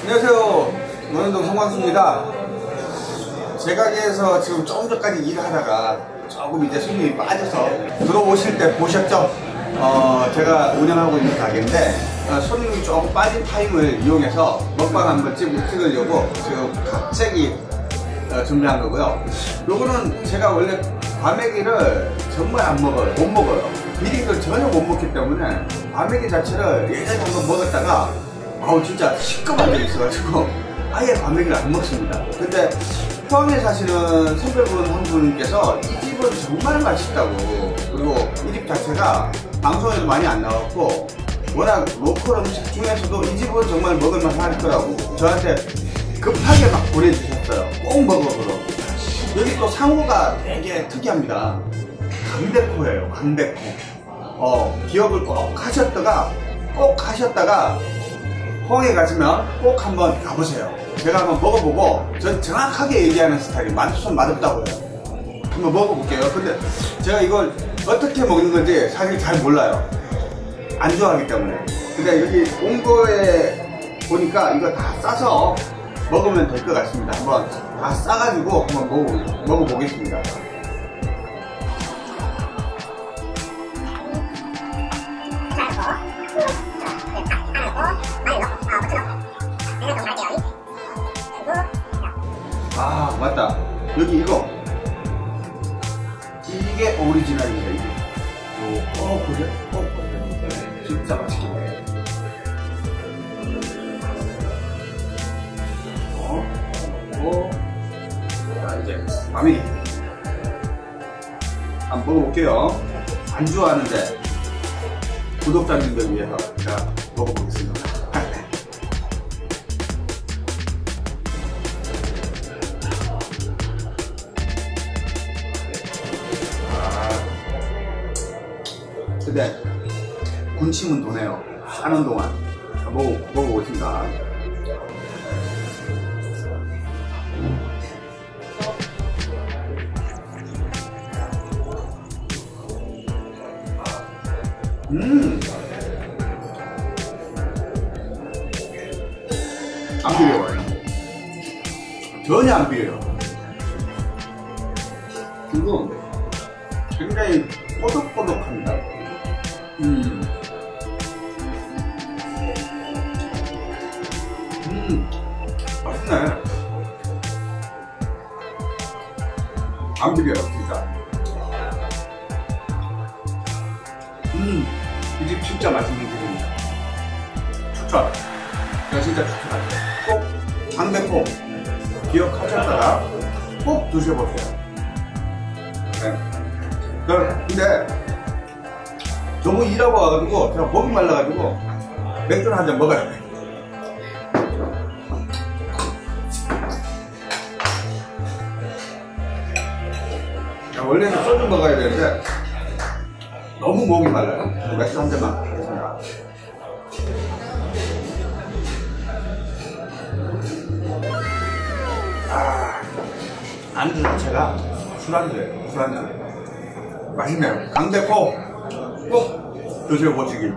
안녕하세요. 노현동 송광수입니다. 제 가게에서 지금 조금 전까지 일하다가 조금 이제 손님이 빠져서 들어오실 때 보셨죠? 어, 제가 운영하고 있는 가게인데 어, 손님이 조금 빠진 타임을 이용해서 먹방 한번 찍고 찍으려고 지금 갑자기 어, 준비한 거고요. 요거는 제가 원래 과메기를 정말 안 먹어요. 못 먹어요. 비리를 전혀 못 먹기 때문에 과메기 자체를 예전에 한번 먹었다가 아우 진짜 시꺼먼 게 있어가지고 아예 과메기를 안 먹습니다. 근데 포항에 사시는 선배분 한 분께서 이 집은 정말 맛있다고 그리고 이 집 자체가 방송에도 많이 안 나왔고 워낙 로컬 음식 중에서도 이 집은 정말 먹을만 할 거라고 저한테 급하게 막 보내주셨어요. 꼭 먹어보라고. 여기 또 상호가 되게 특이합니다. 강대코예요, 강대코. 어, 기억을 꼭 하셨다가, 꼭 하셨다가, 포항에 가시면 꼭 한번 가보세요. 제가 한번 먹어보고, 전 정확하게 얘기하는 스타일이 맛있으면 맛없다고 해요. 한번 먹어볼게요. 근데 제가 이걸 어떻게 먹는 건지 사실 잘 몰라요. 안 좋아하기 때문에. 근데 여기 온 거에 보니까 이거 다 싸서 먹으면 될 것 같습니다. 한번 다 싸가지고 한번 먹어, 먹어보겠습니다. 아, 맞다. 여기 이거. 이게 오리지널입니다, 이게. 요, 어, 그래? 어, 그래? 진짜 맛있게 먹어요. 어, 어, 자, 이제, 마미. 한번 먹어볼게요. 안 좋아하는데, 구독자님들 위해서 제가 먹어보겠습니다. 근데 군침은 도네요. 싸는 동안 먹어 먹어보겠습니다. 음, 안 비려요. 전혀 안 비려요. 그리고 굉장히 꼬독꼬독합니다. 음. 음. 맛있네. 안 비려요, 진짜. 진짜 맛있는 집입니다. 추천. 제가 진짜 추천할게요. 꼭 장대포 기억하셨다가 꼭 드셔보세요. 네. 그, 근데 너무 일하고 와가지고 제가 목이 말라가지고 맥주를 한 잔 먹어야 돼. 야, 원래는 소주 먹어야 되는데 너무 목이 말라요. 맥주 한 잔만 하겠습니다. 아, 안주 자체가 술안주예요. 술안주. 맛있네요. 강대포 꼭 드셔보시길